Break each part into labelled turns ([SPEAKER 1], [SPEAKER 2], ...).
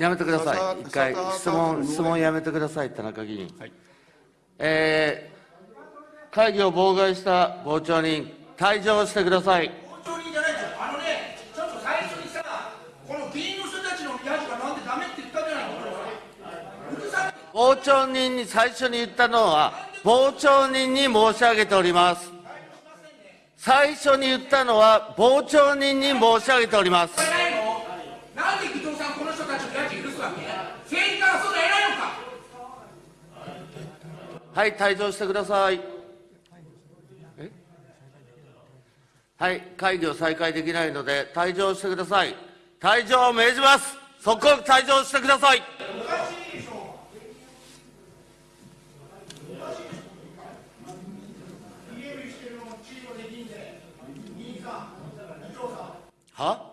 [SPEAKER 1] やめてください。一回、質問、質問やめてください、田中議員。はい、えー、会議を妨害した傍聴人、退場してください。
[SPEAKER 2] 傍聴人じゃないですよ。あのね、ちょっと最初にさ、この議員の人たちのヤジがなんでダメって言ったじゃないの、
[SPEAKER 1] 傍聴人に最初に言ったのは、傍聴人に申し上げております。最初に言ったのは、傍聴人に申し上げております。
[SPEAKER 2] なんで伊藤さん、この人たちの家賃許すわけ政治家はそうで偉いの
[SPEAKER 1] かはい、退場してください。はい、会議を再開できないので、退場してください。退場を命じます。即刻退場してください。は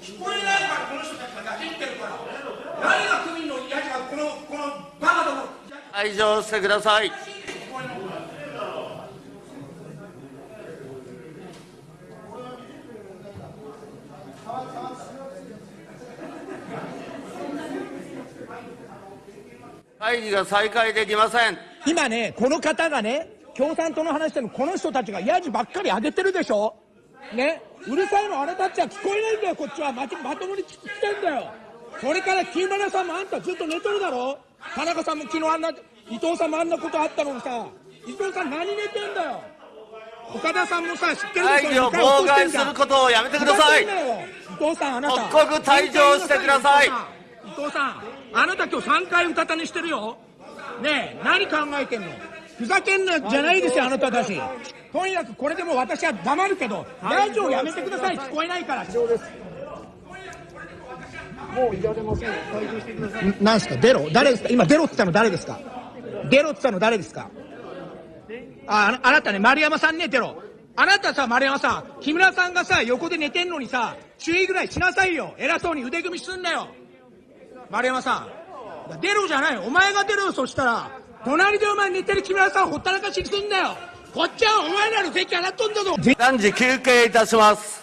[SPEAKER 2] 聞こえないからこの人たちが出しってるから何が区民のやつがこのこのバカども
[SPEAKER 1] 退場してください。会議が再開できません。
[SPEAKER 3] 今ねこの方がね共産党の話してもこの人たちがヤジばっかり上げてるでしょ。ねうるさいのあなたたちは聞こえないんだよこっちは。ままともに聞きてんだよ。それから木村さんもあんたずっと寝てるだろ。田中さんも昨日あんな伊藤さんもあんなことあったのにさ伊藤さん何寝てんだよ。岡田さんもさ知ってるでしょ。
[SPEAKER 1] 会議を妨害することをやめてください。伊
[SPEAKER 3] 藤さんあなた。
[SPEAKER 1] 即刻退場してください。伊
[SPEAKER 3] 藤さんあなた今日3回うたた寝してるよ。ねえ何考えてんの。ふざけんなじゃないですよ、あなたたち。とにかくこれでも私は黙るけど、ラジオやめてください、聞こえないから。もういられません。退場してください。なんすか、出ろ誰ですか？今、出ろって言ったの誰ですか？出ろって言ったの誰ですか？あ、あなたね、丸山さんね、出ろ。あなたさ、丸山さん、木村さんがさ、横で寝てんのにさ、注意ぐらいしなさいよ。偉そうに腕組みすんなよ。丸山さん。出ろじゃない。お前が出ろ、そしたら。隣でお前寝てる木村さんほったらかしにすんなよこっちはお前らの席洗っとんだぞ
[SPEAKER 1] 暫時休憩いたします